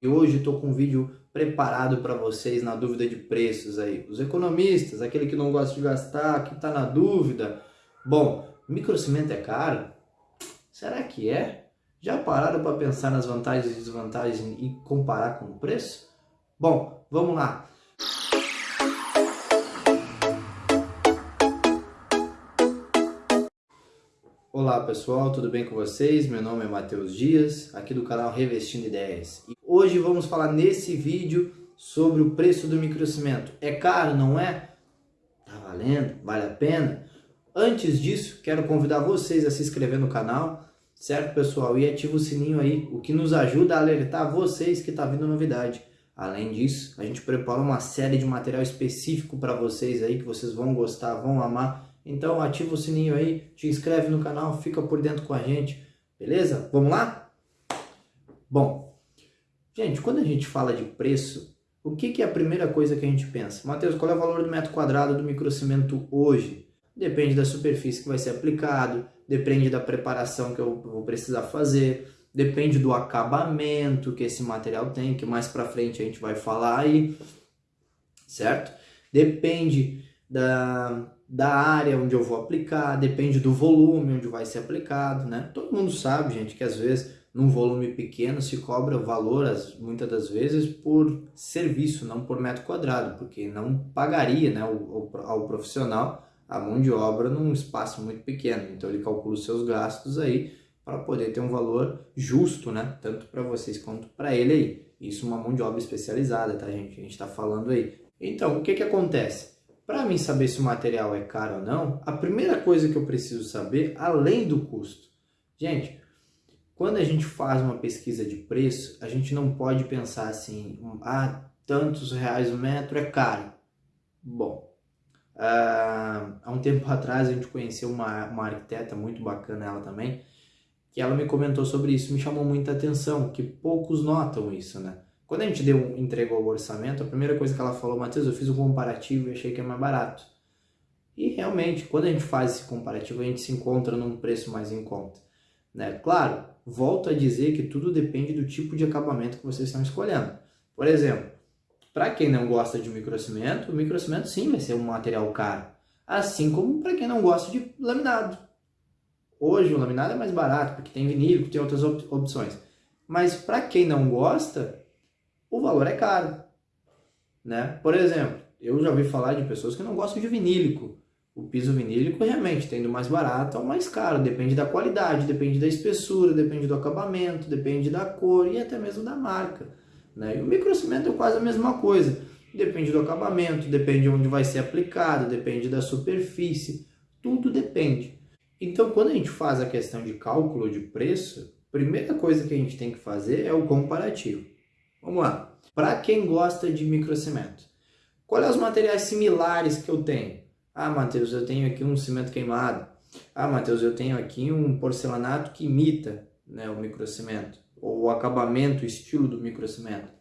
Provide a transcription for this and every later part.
E hoje estou com um vídeo preparado para vocês na dúvida de preços aí. Os economistas, aquele que não gosta de gastar, que está na dúvida. Bom, microcimento é caro? Será que é? Já pararam para pensar nas vantagens e desvantagens e comparar com o preço? Bom, vamos lá. Olá pessoal, tudo bem com vocês? Meu nome é Matheus Dias, aqui do canal Revestindo Ideias. E hoje vamos falar nesse vídeo sobre o preço do microcimento. É caro, não é? Tá valendo? Vale a pena? Antes disso, quero convidar vocês a se inscrever no canal, certo pessoal? E ativa o sininho aí, o que nos ajuda a alertar vocês que está vindo novidade. Além disso, a gente prepara uma série de material específico para vocês aí, que vocês vão gostar, vão amar então ativa o sininho aí, te inscreve no canal, fica por dentro com a gente, beleza? Vamos lá? Bom, gente, quando a gente fala de preço, o que, que é a primeira coisa que a gente pensa? Matheus, qual é o valor do metro quadrado do microcimento hoje? Depende da superfície que vai ser aplicado, depende da preparação que eu vou precisar fazer, depende do acabamento que esse material tem, que mais para frente a gente vai falar aí, certo? Depende da, da área onde eu vou aplicar, depende do volume onde vai ser aplicado, né? Todo mundo sabe, gente, que às vezes num volume pequeno se cobra valor, muitas das vezes, por serviço, não por metro quadrado, porque não pagaria né, ao, profissional a mão de obra num espaço muito pequeno. Então ele calcula os seus gastos aí para poder ter um valor justo, né? Tanto para vocês quanto para ele aí. Isso uma mão de obra especializada, tá, gente? A gente está falando aí. Então, o que que acontece? Para mim saber se o material é caro ou não, a primeira coisa que eu preciso saber, além do custo. Gente, quando a gente faz uma pesquisa de preço, a gente não pode pensar assim, ah, tantos reais o metro é caro. Bom, uh, há um tempo atrás a gente conheceu uma, uma arquiteta muito bacana, ela também, que ela me comentou sobre isso, me chamou muita atenção, que poucos notam isso, né? Quando a gente deu, entregou o orçamento, a primeira coisa que ela falou, Matheus, eu fiz um comparativo e achei que é mais barato. E realmente, quando a gente faz esse comparativo, a gente se encontra num preço mais em conta. Né? Claro, volto a dizer que tudo depende do tipo de acabamento que vocês estão escolhendo. Por exemplo, para quem não gosta de microcimento, o microcimento sim vai ser um material caro. Assim como para quem não gosta de laminado. Hoje o laminado é mais barato, porque tem vinil, tem outras op opções. Mas para quem não gosta, o valor é caro. Né? Por exemplo, eu já ouvi falar de pessoas que não gostam de vinílico. O piso vinílico realmente tendo mais barato ou mais caro, depende da qualidade, depende da espessura, depende do acabamento, depende da cor e até mesmo da marca. Né? E o microcimento é quase a mesma coisa, depende do acabamento, depende de onde vai ser aplicado, depende da superfície, tudo depende. Então quando a gente faz a questão de cálculo de preço, a primeira coisa que a gente tem que fazer é o comparativo. Vamos lá. Para quem gosta de microcimento, quais são os materiais similares que eu tenho? Ah, Matheus, eu tenho aqui um cimento queimado. Ah, Matheus, eu tenho aqui um porcelanato que imita né, o microcimento, ou o acabamento, o estilo do microcimento.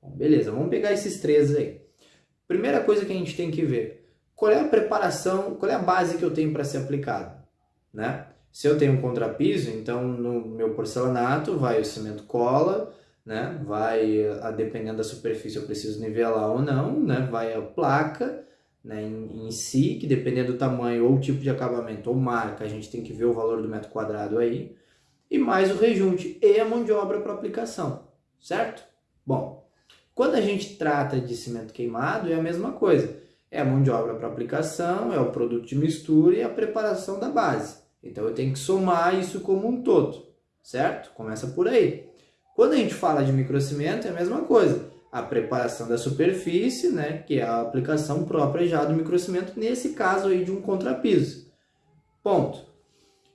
Bom, beleza, vamos pegar esses três aí. Primeira coisa que a gente tem que ver, qual é a preparação, qual é a base que eu tenho para ser aplicado, né? Se eu tenho um contrapiso, então no meu porcelanato vai o cimento cola, né? Vai, a, dependendo da superfície, eu preciso nivelar ou não, né? Vai a placa, né? Em, em, si, que dependendo do tamanho ou tipo de acabamento ou marca, a gente tem que ver o valor do metro quadrado aí. E mais o rejunte e a mão de obra para aplicação, certo? Bom, quando a gente trata de cimento queimado, é a mesma coisa. É a mão de obra para aplicação, é o produto de mistura e a preparação da base. Então eu tenho que somar isso como um todo, certo? Começa por aí. Quando a gente fala de microcimento, é a mesma coisa. A preparação da superfície, né, que é a aplicação própria já do microcimento, nesse caso aí de um contrapiso. Ponto.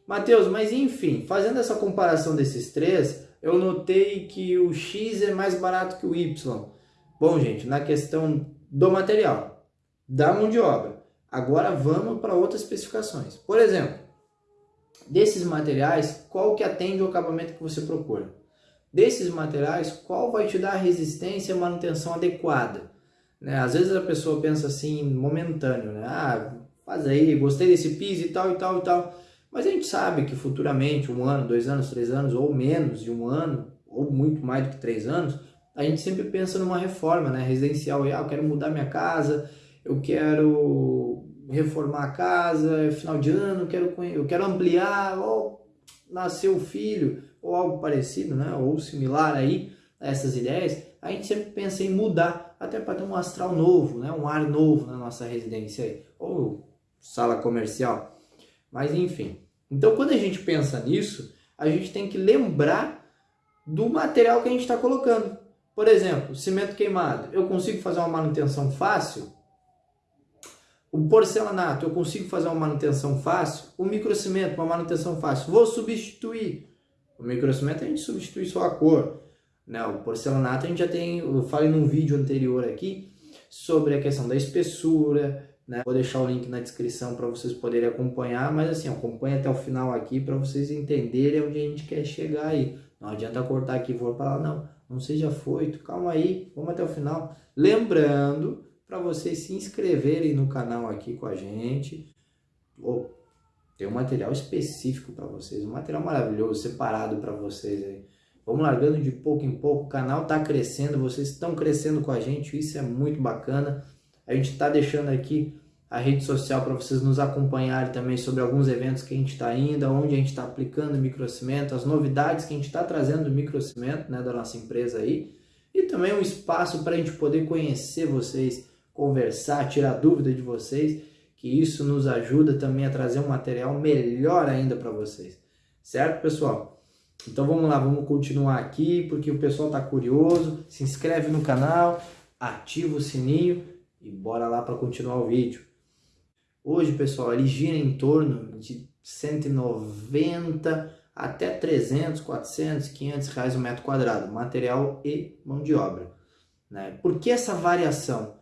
Mateus, mas enfim, fazendo essa comparação desses três, eu notei que o X é mais barato que o Y. Bom, gente, na questão do material, da mão de obra. Agora vamos para outras especificações. Por exemplo, desses materiais, qual que atende o acabamento que você procura? Desses materiais, qual vai te dar a resistência e manutenção adequada. Né? Às vezes a pessoa pensa assim, momentâneo, né? ah, faz aí, gostei desse piso e tal e tal e tal. Mas a gente sabe que futuramente, um ano, dois anos, três anos, ou menos de um ano, ou muito mais do que três anos, a gente sempre pensa numa reforma, né? Residencial, ah, eu quero mudar minha casa, eu quero reformar a casa, é final de ano, eu quero, eu quero ampliar, ou nasceu um filho, ou algo parecido, né? Ou similar aí a essas ideias, a gente sempre pensa em mudar, até para ter um astral novo, né? Um ar novo na nossa residência aí, ou sala comercial. Mas enfim. Então, quando a gente pensa nisso, a gente tem que lembrar do material que a gente está colocando. Por exemplo, cimento queimado. Eu consigo fazer uma manutenção fácil? O porcelanato, eu consigo fazer uma manutenção fácil? O microcimento, uma manutenção fácil. Vou substituir. O microcimento a gente substitui só a cor. Né? O porcelanato a gente já tem, eu falei num vídeo anterior aqui, sobre a questão da espessura, né? Vou deixar o link na descrição para vocês poderem acompanhar, mas assim, acompanha até o final aqui para vocês entenderem onde a gente quer chegar aí. Não adianta cortar aqui e for para lá, não. Não seja foito, calma aí, vamos até o final. Lembrando para vocês se inscreverem no canal aqui com a gente. Oh, tem um material específico para vocês, um material maravilhoso, separado para vocês aí. Vamos largando de pouco em pouco, o canal está crescendo, vocês estão crescendo com a gente, isso é muito bacana. A gente está deixando aqui a rede social para vocês nos acompanharem também sobre alguns eventos que a gente está indo, onde a gente está aplicando microcimento, as novidades que a gente está trazendo do microcimento né, da nossa empresa aí, e também um espaço para a gente poder conhecer vocês, conversar, tirar dúvida de vocês, que isso nos ajuda também a trazer um material melhor ainda para vocês. Certo, pessoal? Então vamos lá, vamos continuar aqui, porque o pessoal está curioso. Se inscreve no canal, ativa o sininho e bora lá para continuar o vídeo. Hoje, pessoal, ele gira em torno de 190 até 300, 400, 500 reais o metro quadrado, material e mão de obra. Né? Por que essa variação?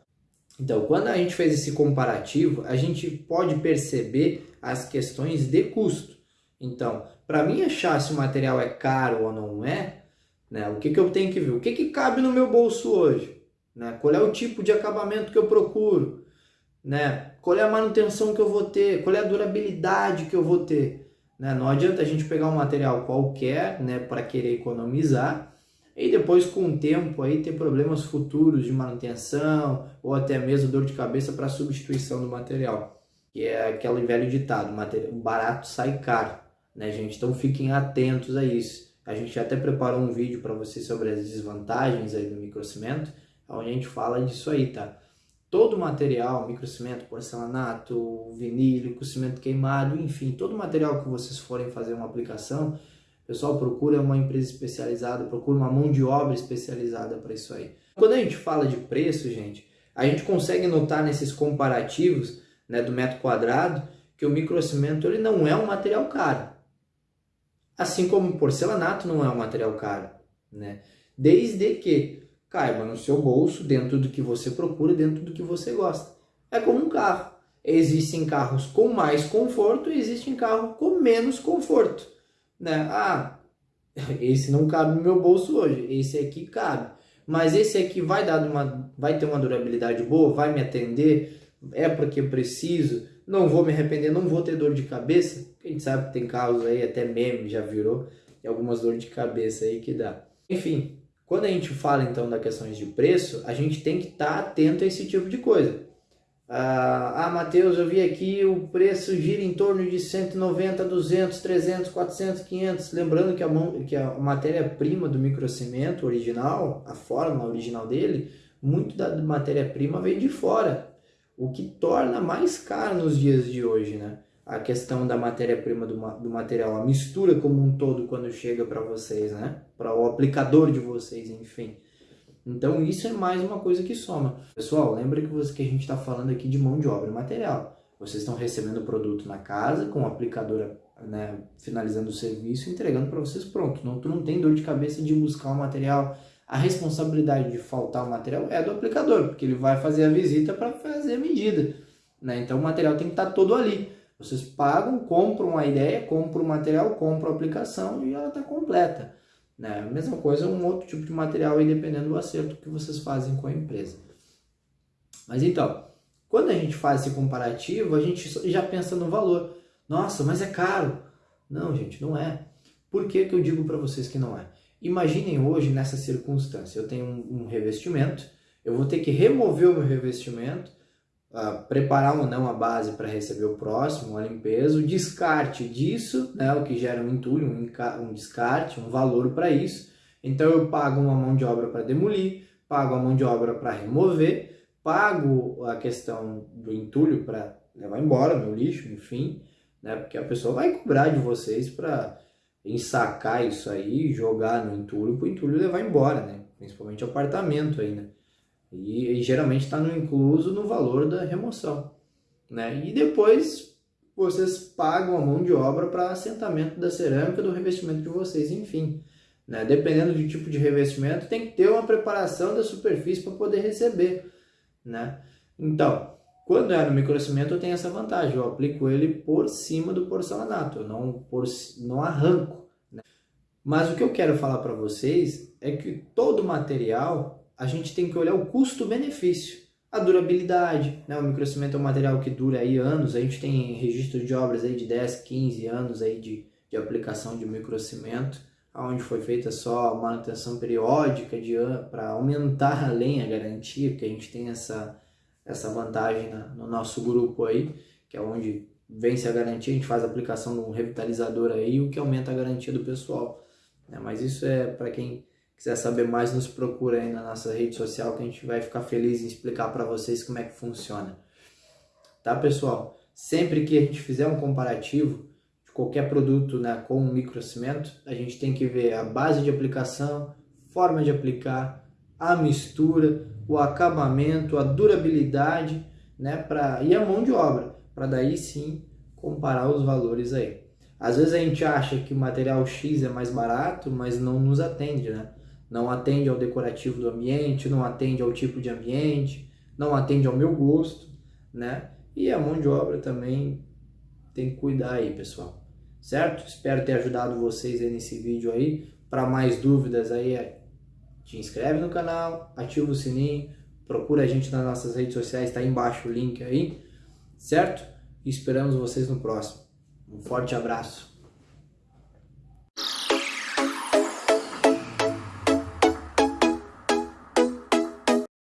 Então, quando a gente fez esse comparativo, a gente pode perceber as questões de custo. Então, para mim achar se o material é caro ou não é, né, o que, que eu tenho que ver? O que, que cabe no meu bolso hoje? Né? Qual é o tipo de acabamento que eu procuro? né? Qual é a manutenção que eu vou ter? Qual é a durabilidade que eu vou ter? Né? Não adianta a gente pegar um material qualquer, né, para querer economizar e depois com o tempo aí ter problemas futuros de manutenção ou até mesmo dor de cabeça para substituição do material, que é aquele velho ditado, o barato sai caro, né, gente? Então fiquem atentos a isso. A gente até preparou um vídeo para vocês sobre as desvantagens aí do microcimento, onde a gente fala disso aí, tá? todo material, microcimento, porcelanato, vinílico, cimento queimado, enfim, todo material que vocês forem fazer uma aplicação, pessoal, procura uma empresa especializada, procura uma mão de obra especializada para isso aí. Quando a gente fala de preço, gente, a gente consegue notar nesses comparativos né, do metro quadrado que o microcimento ele não é um material caro. Assim como o porcelanato não é um material caro. Né? Desde que caiba no seu bolso, dentro do que você procura, dentro do que você gosta. É como um carro. Existem carros com mais conforto e existem carros com menos conforto. Né? Ah, esse não cabe no meu bolso hoje, esse aqui cabe. Mas esse aqui vai, dar uma, vai ter uma durabilidade boa, vai me atender, é porque preciso, não vou me arrepender, não vou ter dor de cabeça. A gente sabe que tem carros aí, até meme já virou, e algumas dores de cabeça aí que dá. Enfim, quando a gente fala então da questões de preço, a gente tem que estar tá atento a esse tipo de coisa. Ah, ah, Matheus, eu vi aqui o preço gira em torno de 190, 200, 300, 400, 500. Lembrando que a, que a matéria-prima do microcimento original, a forma original dele, muito da matéria-prima vem de fora. O que torna mais caro nos dias de hoje, né? a questão da matéria-prima do, do, material, a mistura como um todo quando chega para vocês, né? Para o aplicador de vocês, enfim. Então isso é mais uma coisa que soma. Pessoal, lembra que, você, que a gente está falando aqui de mão de obra material. Vocês estão recebendo o produto na casa com o aplicador né, finalizando o serviço entregando para vocês pronto. Não, tu não tem dor de cabeça de buscar o material. A responsabilidade de faltar o material é do aplicador, porque ele vai fazer a visita para fazer a medida. Né? Então o material tem que estar tá todo ali. Vocês pagam, compram a ideia, compram o material, compram a aplicação e ela está completa. Né? Mesma coisa um outro tipo de material aí, dependendo do acerto que vocês fazem com a empresa. Mas então, quando a gente faz esse comparativo, a gente já pensa no valor. Nossa, mas é caro. Não, gente, não é. Por que, que eu digo para vocês que não é? Imaginem hoje nessa circunstância, eu tenho um, um revestimento, eu vou ter que remover o meu revestimento, uh, preparar ou não a base para receber o próximo, a limpeza, o descarte disso, né, o que gera um entulho, um, um descarte, um valor para isso. Então eu pago uma mão de obra para demolir, pago a mão de obra para remover, pago a questão do entulho para levar embora meu lixo, enfim, né, porque a pessoa vai cobrar de vocês para ensacar isso aí, jogar no entulho, para o entulho levar embora, né? Principalmente apartamento aí, né? E, e geralmente está no incluso no valor da remoção. Né? E depois vocês pagam a mão de obra para assentamento da cerâmica, do revestimento de vocês, enfim. Né? Dependendo do tipo de revestimento, tem que ter uma preparação da superfície para poder receber. Né? Então, quando é no microcimento, eu tenho essa vantagem, eu aplico ele por cima do porcelanato, eu não, por, não arranco. Né? Mas o que eu quero falar para vocês é que todo material a gente tem que olhar o custo-benefício. A durabilidade, né? o microcimento é um material que dura aí anos, a gente tem registro de obras aí de 10, 15 anos aí de, de aplicação de microcimento, onde foi feita só manutenção periódica para aumentar além a garantia, porque a gente tem essa, essa vantagem na, no nosso grupo aí, que é onde vence a garantia, a gente faz a aplicação de um revitalizador aí, o que aumenta a garantia do pessoal. Né? Mas isso é para quem quiser saber mais, nos procura aí na nossa rede social que a gente vai ficar feliz em explicar para vocês como é que funciona. Tá, pessoal? Sempre que a gente fizer um comparativo de qualquer produto né, com um microcimento, a gente tem que ver a base de aplicação, forma de aplicar, a mistura, o acabamento, a durabilidade né, pra, e a mão de obra, para daí sim comparar os valores aí. Às vezes a gente acha que o material X é mais barato, mas não nos atende, né? Não atende ao decorativo do ambiente, não atende ao tipo de ambiente, não atende ao meu gosto, né? E a mão de obra também tem que cuidar aí, pessoal. Certo? Espero ter ajudado vocês aí nesse vídeo aí. Para mais dúvidas aí, é, te inscreve no canal, ativa o sininho, procura a gente nas nossas redes sociais, está embaixo o link aí, certo? E esperamos vocês no próximo. Um forte abraço.